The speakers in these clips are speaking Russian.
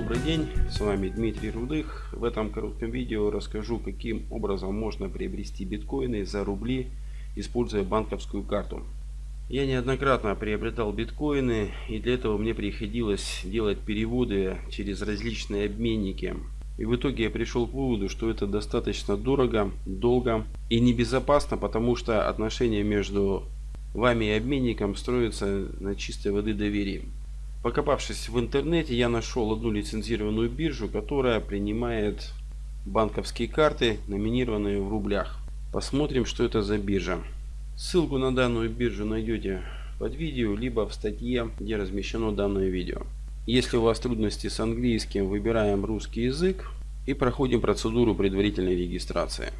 добрый день, с вами Дмитрий Рудых. В этом коротком видео расскажу, каким образом можно приобрести биткоины за рубли, используя банковскую карту. Я неоднократно приобретал биткоины и для этого мне приходилось делать переводы через различные обменники. И в итоге я пришел к выводу, что это достаточно дорого, долго и небезопасно, потому что отношения между вами и обменником строятся на чистой воды доверии. Покопавшись в интернете, я нашел одну лицензированную биржу, которая принимает банковские карты, номинированные в рублях. Посмотрим, что это за биржа. Ссылку на данную биржу найдете под видео, либо в статье, где размещено данное видео. Если у вас трудности с английским, выбираем русский язык и проходим процедуру предварительной регистрации.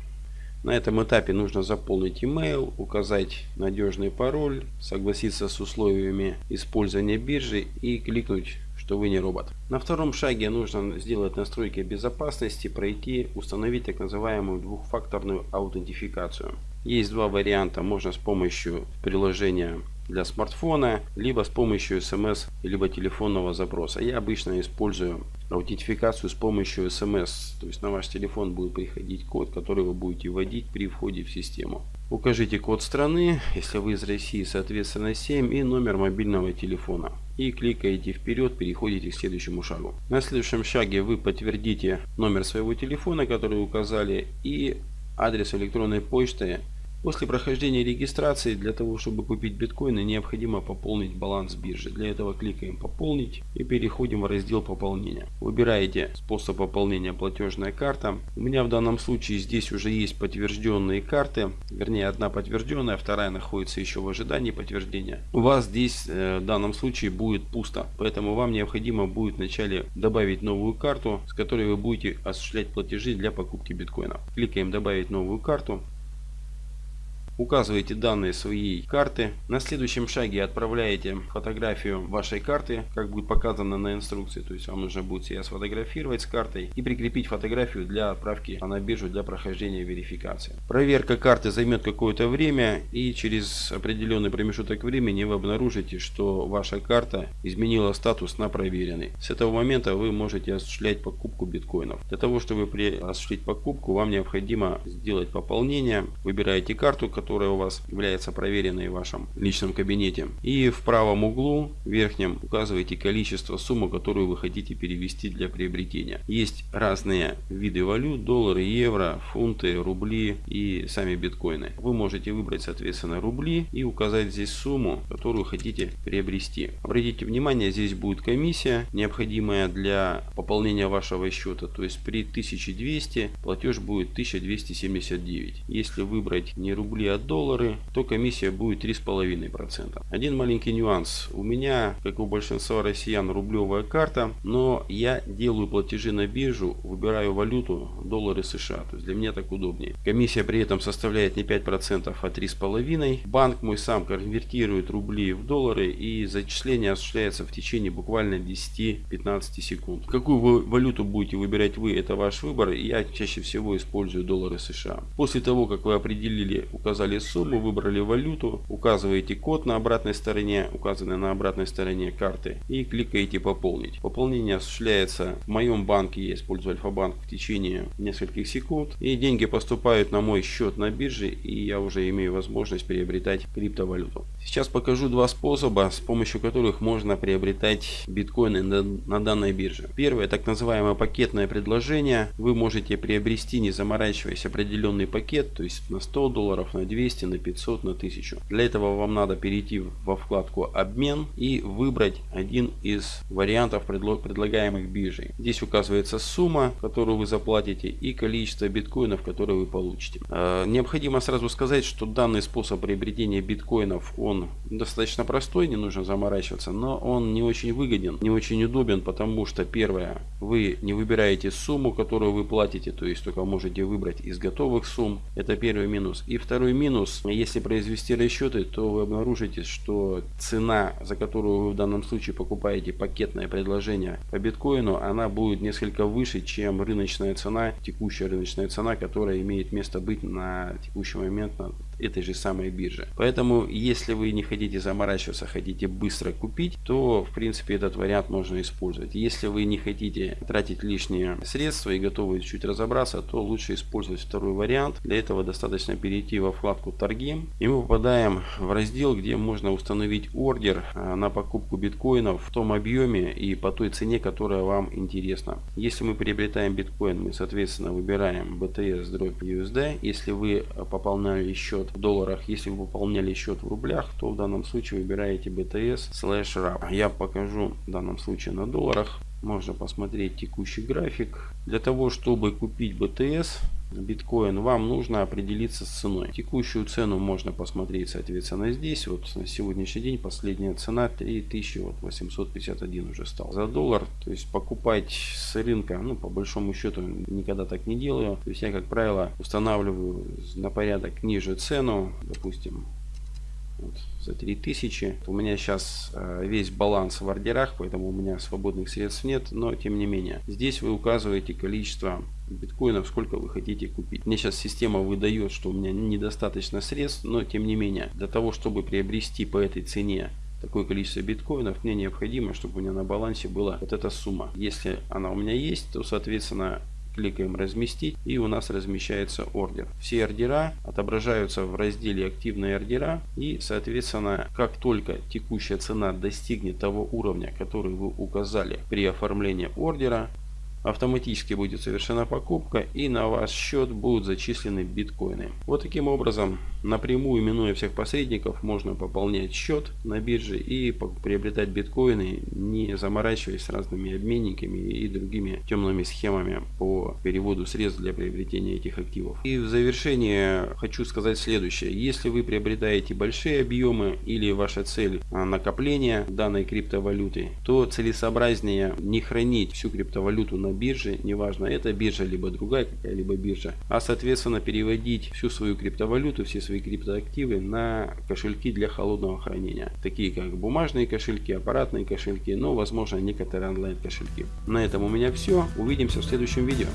На этом этапе нужно заполнить email, указать надежный пароль, согласиться с условиями использования биржи и кликнуть что вы не робот. На втором шаге нужно сделать настройки безопасности, пройти, установить так называемую двухфакторную аутентификацию. Есть два варианта. Можно с помощью приложения для смартфона, либо с помощью смс, либо телефонного запроса. Я обычно использую аутентификацию с помощью смс. То есть на ваш телефон будет приходить код, который вы будете вводить при входе в систему. Укажите код страны, если вы из России, соответственно 7 и номер мобильного телефона. И кликаете вперед, переходите к следующему шагу. На следующем шаге вы подтвердите номер своего телефона, который указали, и адрес электронной почты После прохождения регистрации для того, чтобы купить биткоины, необходимо пополнить баланс биржи. Для этого кликаем «Пополнить» и переходим в раздел «Пополнение». Выбираете способ пополнения «Платежная карта». У меня в данном случае здесь уже есть подтвержденные карты. Вернее, одна подтвержденная, вторая находится еще в ожидании подтверждения. У вас здесь э, в данном случае будет пусто. Поэтому вам необходимо будет вначале добавить новую карту, с которой вы будете осуществлять платежи для покупки биткоина. Кликаем «Добавить новую карту». Указываете данные своей карты. На следующем шаге отправляете фотографию вашей карты, как будет показано на инструкции. То есть вам нужно будет себя сфотографировать с картой и прикрепить фотографию для отправки на биржу для прохождения верификации. Проверка карты займет какое-то время и через определенный промежуток времени вы обнаружите, что ваша карта изменила статус на проверенный. С этого момента вы можете осуществлять покупку биткоинов. Для того, чтобы осуществить покупку, вам необходимо сделать пополнение. Выбираете карту, которую которая у вас является проверенной в вашем личном кабинете. И в правом углу верхнем указываете количество суммы, которую вы хотите перевести для приобретения. Есть разные виды валют, доллары, евро, фунты, рубли и сами биткоины. Вы можете выбрать соответственно рубли и указать здесь сумму, которую хотите приобрести. Обратите внимание, здесь будет комиссия, необходимая для пополнения вашего счета. То есть при 1200 платеж будет 1279. Если выбрать не рубли, а доллары, то комиссия будет 3,5%. Один маленький нюанс. У меня, как у большинства россиян, рублевая карта, но я делаю платежи на биржу, выбираю валюту доллары США. То есть для меня так удобнее. Комиссия при этом составляет не 5%, а 3,5%. Банк мой сам конвертирует рубли в доллары и зачисление осуществляется в течение буквально 10-15 секунд. Какую вы валюту будете выбирать вы, это ваш выбор. Я чаще всего использую доллары США. После того, как вы определили, указали указали сумму, выбрали валюту, указываете код на обратной стороне, указанный на обратной стороне карты и кликаете пополнить. Пополнение осуществляется в моем банке, я использую Альфа-банк в течение нескольких секунд и деньги поступают на мой счет на бирже и я уже имею возможность приобретать криптовалюту. Сейчас покажу два способа, с помощью которых можно приобретать биткоины на, данной бирже. Первое, так называемое пакетное предложение. Вы можете приобрести, не заморачиваясь, определенный пакет, то есть на 100 долларов, на 200, на 500, на 1000. Для этого вам надо перейти во вкладку обмен и выбрать один из вариантов предлагаемых биржей. Здесь указывается сумма, которую вы заплатите и количество биткоинов, которые вы получите. Э, необходимо сразу сказать, что данный способ приобретения биткоинов, он достаточно простой, не нужно заморачиваться, но он не очень выгоден, не очень удобен, потому что первое, вы не выбираете сумму, которую вы платите, то есть только можете выбрать из готовых сумм. Это первый минус. И второй минус, если произвести расчеты, то вы обнаружите, что цена, за которую вы в данном случае покупаете пакетное предложение по биткоину, она будет несколько выше, чем рыночная цена, текущая рыночная цена, которая имеет место быть на текущий момент на этой же самой бирже. Поэтому, если вы не хотите заморачиваться, хотите быстро купить, то в принципе этот вариант можно использовать. Если вы не хотите тратить лишние средства и готовы чуть разобраться, то лучше использовать второй вариант. Для этого достаточно перейти во вкладку торги и мы попадаем в раздел, где можно установить ордер а, на покупку биткоинов в том объеме и по той цене, которая вам интересна. Если мы приобретаем биткоин, мы соответственно выбираем BTS дробь USD. Если вы пополняли счет в долларах, если вы пополняли счет в рублях, то в данном случае выбираете BTS slash RAP. Я покажу в данном случае на долларах. Можно посмотреть текущий график. Для того, чтобы купить BTS, биткоин, вам нужно определиться с ценой. Текущую цену можно посмотреть, соответственно, здесь. Вот на сегодняшний день последняя цена 3851 уже стал за доллар. То есть покупать с рынка, ну, по большому счету, никогда так не делаю. То есть я, как правило, устанавливаю на порядок ниже цену, допустим, вот, за 3000. У меня сейчас э, весь баланс в ордерах, поэтому у меня свободных средств нет. Но тем не менее, здесь вы указываете количество биткоинов, сколько вы хотите купить. Мне сейчас система выдает, что у меня недостаточно средств, но тем не менее, для того, чтобы приобрести по этой цене такое количество биткоинов, мне необходимо, чтобы у меня на балансе была вот эта сумма. Если она у меня есть, то, соответственно, кликаем разместить и у нас размещается ордер. Все ордера отображаются в разделе активные ордера и соответственно как только текущая цена достигнет того уровня, который вы указали при оформлении ордера, автоматически будет совершена покупка и на ваш счет будут зачислены биткоины. Вот таким образом, напрямую минуя всех посредников, можно пополнять счет на бирже и приобретать биткоины, не заморачиваясь с разными обменниками и другими темными схемами по переводу средств для приобретения этих активов. И в завершение хочу сказать следующее. Если вы приобретаете большие объемы или ваша цель а, накопления данной криптовалюты, то целесообразнее не хранить всю криптовалюту на бирже, неважно, это биржа, либо другая какая-либо биржа, а соответственно переводить всю свою криптовалюту, все свои криптоактивы на кошельки для холодного хранения, такие как бумажные кошельки, аппаратные кошельки, но возможно некоторые онлайн кошельки. На этом у меня все, увидимся в следующем видео.